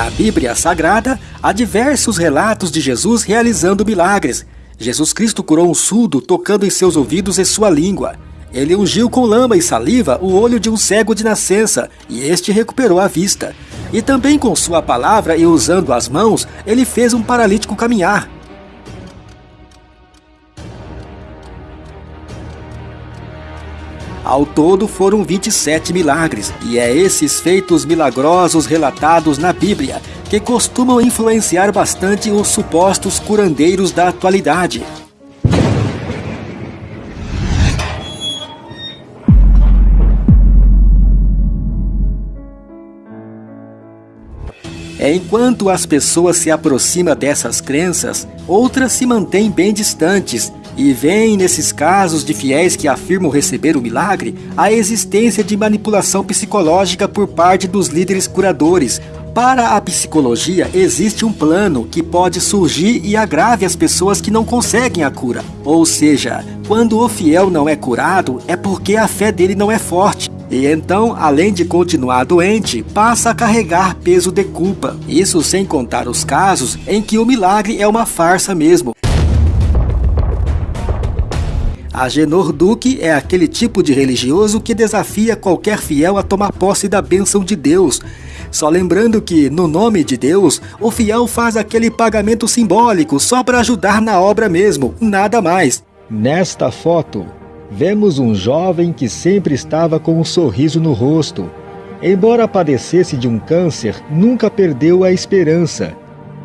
Na Bíblia Sagrada, há diversos relatos de Jesus realizando milagres. Jesus Cristo curou um surdo tocando em seus ouvidos e sua língua. Ele ungiu com lama e saliva o olho de um cego de nascença, e este recuperou a vista. E também com sua palavra e usando as mãos, ele fez um paralítico caminhar. Ao todo foram 27 milagres, e é esses feitos milagrosos relatados na Bíblia que costumam influenciar bastante os supostos curandeiros da atualidade. Enquanto as pessoas se aproximam dessas crenças, outras se mantêm bem distantes e veem nesses casos de fiéis que afirmam receber o milagre a existência de manipulação psicológica por parte dos líderes curadores. Para a psicologia, existe um plano que pode surgir e agrave as pessoas que não conseguem a cura. Ou seja, quando o fiel não é curado, é porque a fé dele não é forte. E então, além de continuar doente, passa a carregar peso de culpa. Isso sem contar os casos em que o milagre é uma farsa mesmo. Agenor Duque é aquele tipo de religioso que desafia qualquer fiel a tomar posse da bênção de Deus. Só lembrando que, no nome de Deus, o fiel faz aquele pagamento simbólico só para ajudar na obra mesmo, nada mais. Nesta foto, vemos um jovem que sempre estava com um sorriso no rosto. Embora padecesse de um câncer, nunca perdeu a esperança.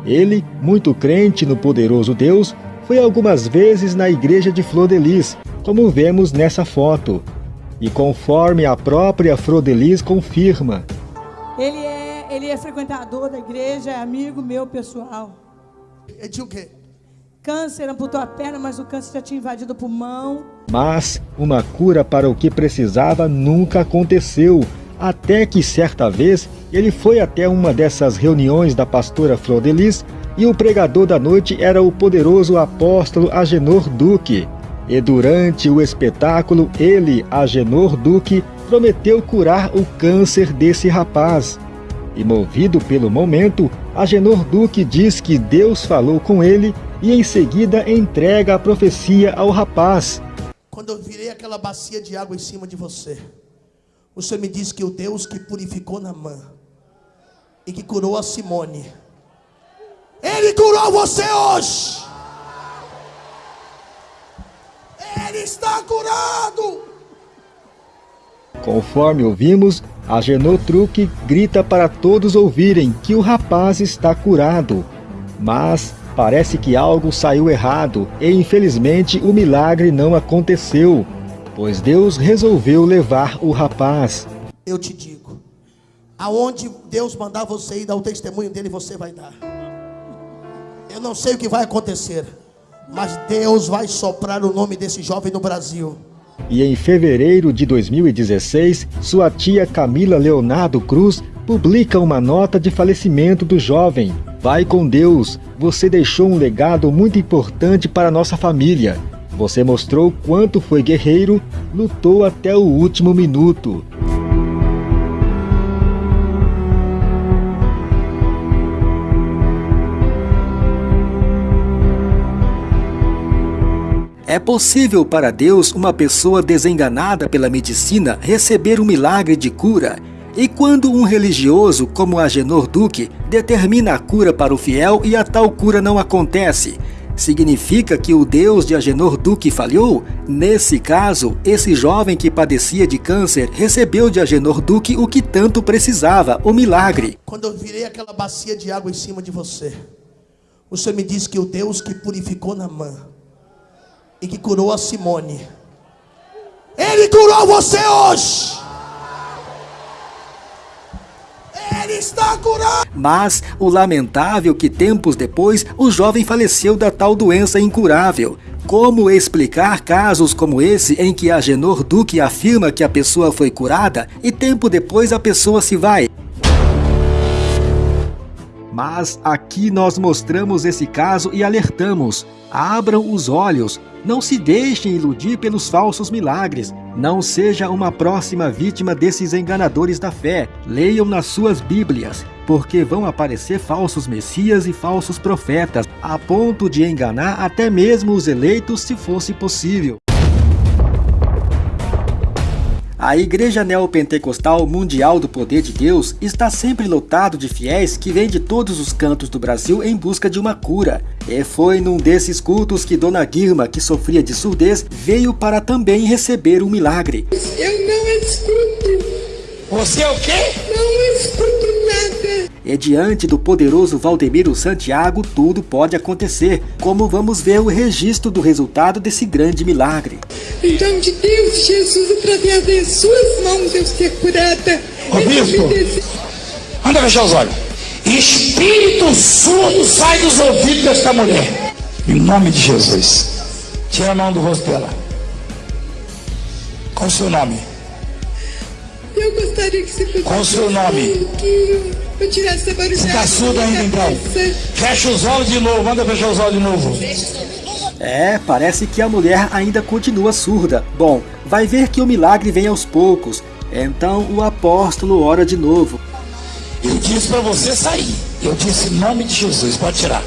Ele, muito crente no poderoso Deus, foi algumas vezes na igreja de Flor de Lis, como vemos nessa foto. E conforme a própria Flor de Lis confirma, ele é, ele é frequentador da igreja, é amigo meu pessoal. É de o quê? Câncer amputou a perna, mas o câncer já tinha invadido o pulmão. Mas uma cura para o que precisava nunca aconteceu. Até que certa vez ele foi até uma dessas reuniões da pastora Flor de Lis e o pregador da noite era o poderoso apóstolo Agenor Duque. E durante o espetáculo, ele, Agenor Duque, prometeu curar o câncer desse rapaz. E movido pelo momento, Agenor Duque diz que Deus falou com ele e em seguida entrega a profecia ao rapaz. Quando eu virei aquela bacia de água em cima de você, Senhor me disse que o Deus que purificou Namã e que curou a Simone, Ele curou você hoje. Ele está curado. Conforme ouvimos, a Genotruque grita para todos ouvirem que o rapaz está curado. Mas parece que algo saiu errado e infelizmente o milagre não aconteceu, pois Deus resolveu levar o rapaz. Eu te digo, aonde Deus mandar você ir dar o testemunho dele, você vai dar. Eu não sei o que vai acontecer, mas Deus vai soprar o nome desse jovem no Brasil. E em fevereiro de 2016, sua tia Camila Leonardo Cruz publica uma nota de falecimento do jovem. Vai com Deus, você deixou um legado muito importante para nossa família. Você mostrou quanto foi guerreiro, lutou até o último minuto. É possível para Deus uma pessoa desenganada pela medicina receber um milagre de cura? E quando um religioso, como Agenor Duque, determina a cura para o fiel e a tal cura não acontece, significa que o Deus de Agenor Duque falhou? Nesse caso, esse jovem que padecia de câncer recebeu de Agenor Duque o que tanto precisava, o milagre. Quando eu virei aquela bacia de água em cima de você, Senhor me disse que o Deus que purificou Namã e que curou a Simone, Ele curou você hoje. Ele está curado. Mas o lamentável que tempos depois o jovem faleceu da tal doença incurável. Como explicar casos como esse em que Agenor Duque afirma que a pessoa foi curada e tempo depois a pessoa se vai? Mas aqui nós mostramos esse caso e alertamos. Abram os olhos, não se deixem iludir pelos falsos milagres. Não seja uma próxima vítima desses enganadores da fé. Leiam nas suas Bíblias, porque vão aparecer falsos messias e falsos profetas, a ponto de enganar até mesmo os eleitos se fosse possível. A Igreja Neopentecostal Mundial do Poder de Deus está sempre lotado de fiéis que vêm de todos os cantos do Brasil em busca de uma cura. E foi num desses cultos que Dona Guirma, que sofria de surdez, veio para também receber um milagre. Eu não escuto. Você é o quê? Não escuto. E diante do poderoso Valdemiro Santiago, tudo pode acontecer, como vamos ver o registro do resultado desse grande milagre. Em nome de Deus, Jesus, através das suas mãos eu ser curada. Ô, bispo. Anda fechar os olhos. Espírito surdo sai dos ouvidos desta mulher. Em nome de Jesus. Tira a mão do rosto dela. Qual o seu nome? Eu gostaria que você fosse Qual o seu nome? Eu tirasse a barulhada. Surdo ainda então? Fecha os olhos de novo. Manda fechar os olhos de novo. É, parece que a mulher ainda continua surda. Bom, vai ver que o milagre vem aos poucos. Então o apóstolo ora de novo. Eu disse para você sair. Eu disse em nome de Jesus. Pode tirar.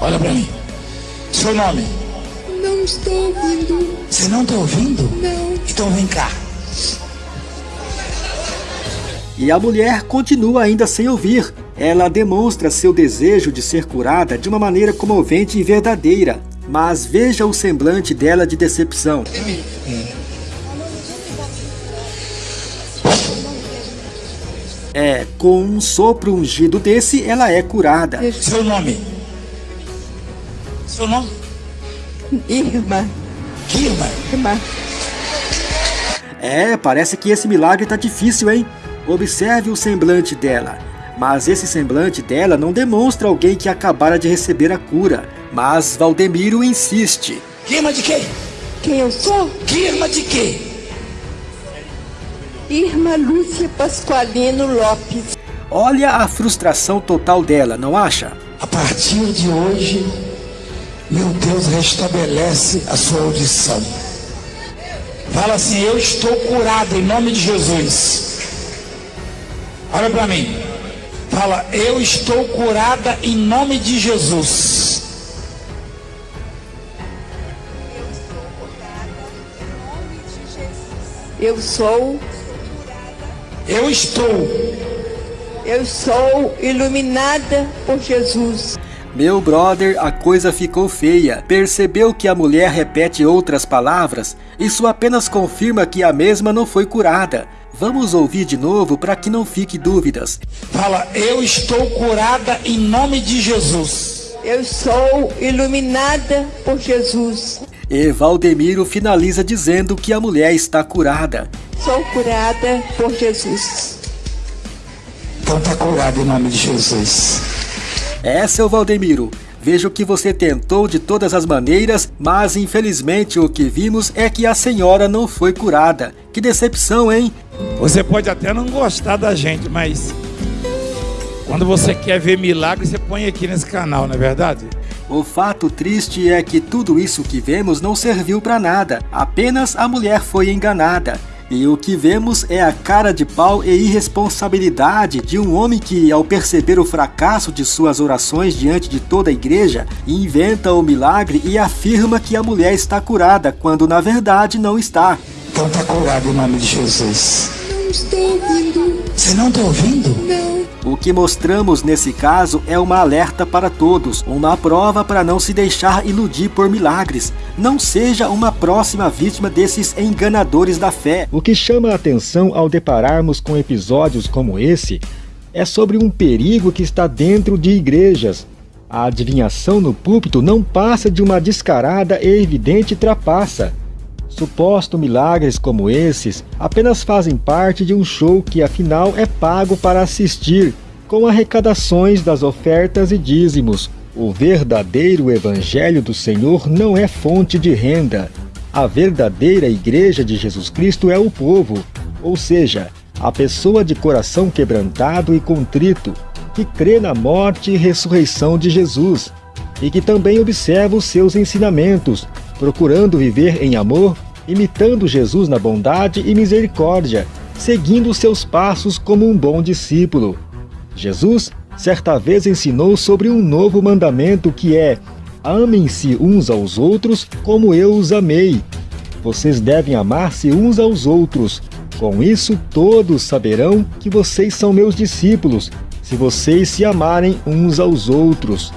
Olha para mim. Seu nome? Não estou ouvindo. Você não está ouvindo? Não. Então vem cá. E a mulher continua ainda sem ouvir. Ela demonstra seu desejo de ser curada de uma maneira comovente e verdadeira. Mas veja o semblante dela de decepção. É, com um sopro ungido desse, ela é curada. Seu nome? Seu nome? Irmã. Guilma. Irmã. É, parece que esse milagre tá difícil, hein? Observe o semblante dela. Mas esse semblante dela não demonstra alguém que acabara de receber a cura. Mas Valdemiro insiste. Guilma de quê? Quem eu sou? Guilma de quê? Irmã Lúcia Pasqualino Lopes. Olha a frustração total dela, não acha? A partir de hoje, meu Deus restabelece a sua audição. Fala assim: Eu estou curado em nome de Jesus. Olha para mim. Fala: Eu estou curada em nome de Jesus. Eu sou. Eu estou. Eu sou iluminada por Jesus. Meu brother, a coisa ficou feia. Percebeu que a mulher repete outras palavras? Isso apenas confirma que a mesma não foi curada. Vamos ouvir de novo para que não fique dúvidas. Fala: Eu estou curada em nome de Jesus. Eu sou iluminada por Jesus. E Valdemiro finaliza dizendo que a mulher está curada. Sou curada por Jesus. Então está curado em nome de Jesus. É, seu Valdemiro. Vejo que você tentou de todas as maneiras, mas infelizmente o que vimos é que a senhora não foi curada. Que decepção, hein? Você pode até não gostar da gente, mas quando você quer ver milagre, você põe aqui nesse canal, não é verdade? O fato triste é que tudo isso que vemos não serviu para nada, apenas a mulher foi enganada. E o que vemos é a cara de pau e irresponsabilidade de um homem que, ao perceber o fracasso de suas orações diante de toda a igreja, inventa o milagre e afirma que a mulher está curada, quando na verdade não está. Então está curado em nome de Jesus. Não estou ouvindo. Você não está ouvindo? Não. O que mostramos nesse caso é uma alerta para todos, uma prova para não se deixar iludir por milagres. Não seja uma próxima vítima desses enganadores da fé. O que chama a atenção ao depararmos com episódios como esse é sobre um perigo que está dentro de igrejas. A adivinhação no púlpito não passa de uma descarada e evidente trapaça. Suposto milagres como esses apenas fazem parte de um show que afinal é pago para assistir, com arrecadações das ofertas e dízimos. O verdadeiro Evangelho do Senhor não é fonte de renda. A verdadeira Igreja de Jesus Cristo é o povo, ou seja, a pessoa de coração quebrantado e contrito, que crê na morte e ressurreição de Jesus, e que também observa os seus ensinamentos, procurando viver em amor imitando Jesus na bondade e misericórdia, seguindo seus passos como um bom discípulo. Jesus certa vez ensinou sobre um novo mandamento que é: amem-se uns aos outros como eu os amei. Vocês devem amar-se uns aos outros. Com isso, todos saberão que vocês são meus discípulos, se vocês se amarem uns aos outros.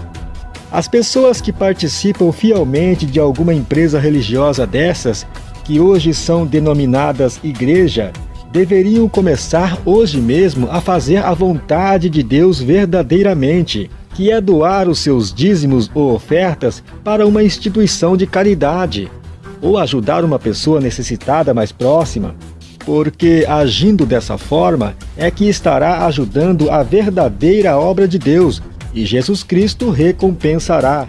As pessoas que participam fielmente de alguma empresa religiosa dessas, que hoje são denominadas igreja, deveriam começar hoje mesmo a fazer a vontade de Deus verdadeiramente, que é doar os seus dízimos ou ofertas para uma instituição de caridade, ou ajudar uma pessoa necessitada mais próxima, porque agindo dessa forma é que estará ajudando a verdadeira obra de Deus e Jesus Cristo recompensará.